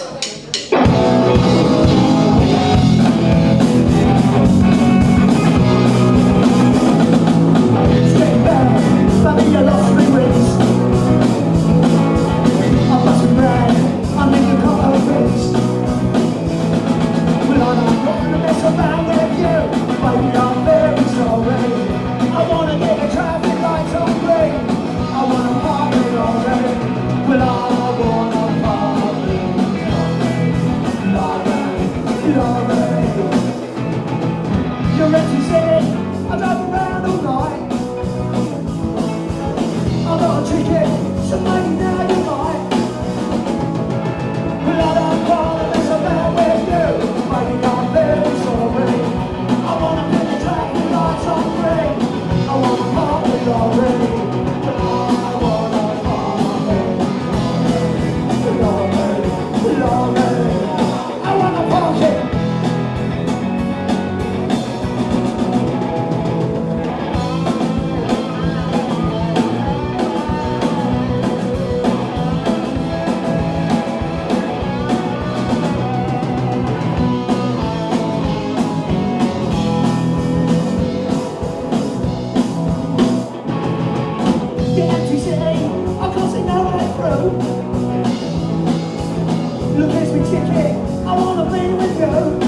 Obrigada. Oh.